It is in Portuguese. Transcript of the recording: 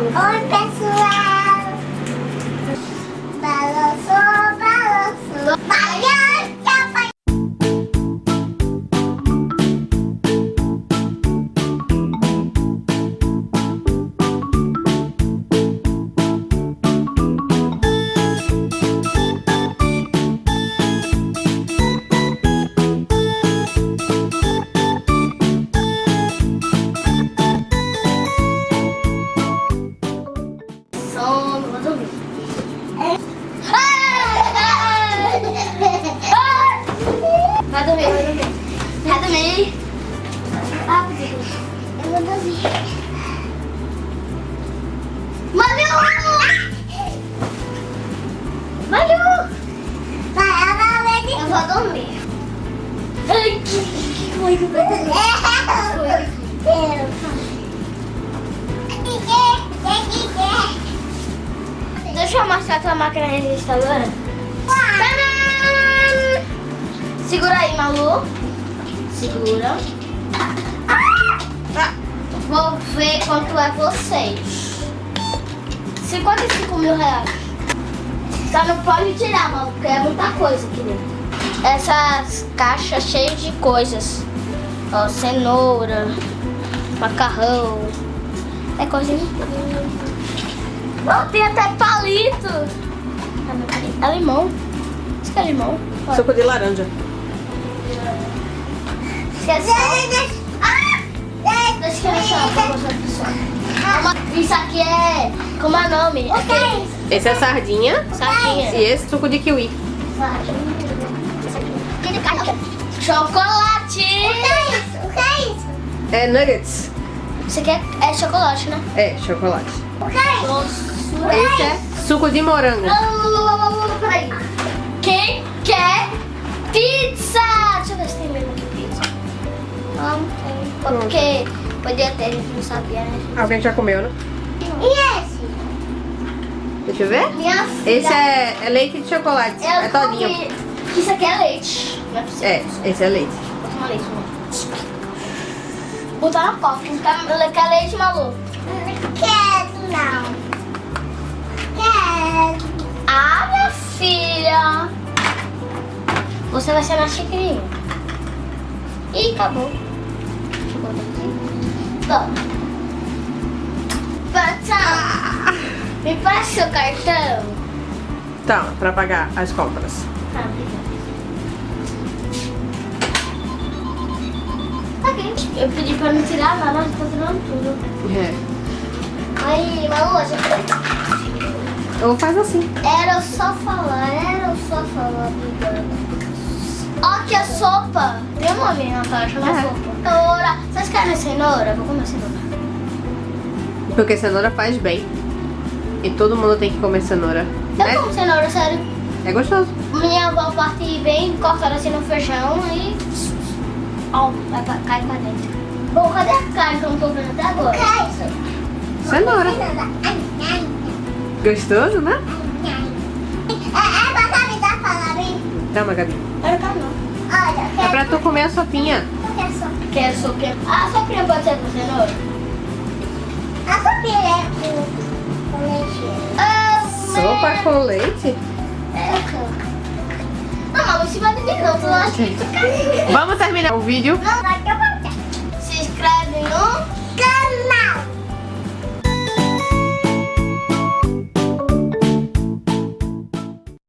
おい Dormir, vai dormir. Vai dormir. Ah, Eu vou dormir. Malu! Malu! Vai, Eu vou dormir. Ai, que, que foi que Deixa eu mostrar a tua máquina registradora. Segura aí, Malu. Segura. Ah, Vou ver quanto é vocês. 55 mil reais. Só não pode tirar, Malu, porque é muita coisa aqui dentro. Essas caixas cheias de coisas. Ó, cenoura, macarrão. É coisinha. Oh, tem até palito. Ah. É limão. Isso que é limão. Suco de laranja. Ah! Deixa eu. Isso aqui é... Como é o nome? Esse é sardinha Sardinha. e esse suco de kiwi. Chocolate. O que é isso? O que é isso? É nuggets. Isso aqui é, é chocolate, né? É, chocolate. O que é isso? Esse é suco de morango. Peraí. Quem quer pizza? Deixa eu ver se tem mesmo. Não tem. Porque podia ter, a gente não sabia, né? Alguém já comeu, né? E esse? Deixa eu ver. Minha filha. Esse é, é leite de chocolate. Eu é todinho. comi- Isso aqui é leite. Não é possível. É, esse é leite. Vou tomar leite, mano. Botar na copa. Quer, quer leite, maluco? Não quero, não. Quero. Ah, minha filha. Você vai ser na xicrinha. Ih, acabou. Eu. Passa. Me passa seu cartão. Tá, pra pagar as compras. Tá, obrigada. Ok. Eu pedi pra não tirar nada, mas tá tirando tudo. É. Aí, Malu, a gente... Ou faz assim. Era só falar, era só falar, amiga. Ó, que a sopa. Tem um nome na caixa, uma É. sopa. Cenoura. Vocês querem cenoura? Vou comer cenoura. Porque cenoura faz bem. E todo mundo tem que comer cenoura. Eu Né? como cenoura, sério. É gostoso. Minha avó parte bem, cortada assim no feijão e... Ó, vai pra, cai pra dentro. Bom, cadê a carne que eu não tô vendo até agora? isso? Cenoura. Gostoso, né? ai. É, é pra me dar palavrinha? Toma, Gabi. Eu não pra tu comer a sopinha. Quer sopinha? Quer sopinha? Ah, a sopinha pode ser com cenoura? A sopinha é com, leite. Ah, Sopa com leite? É, não, mas você vai ter que não, eu acho que fica... Vamos terminar o vídeo? Não, vai que eu vou. Se inscreve no...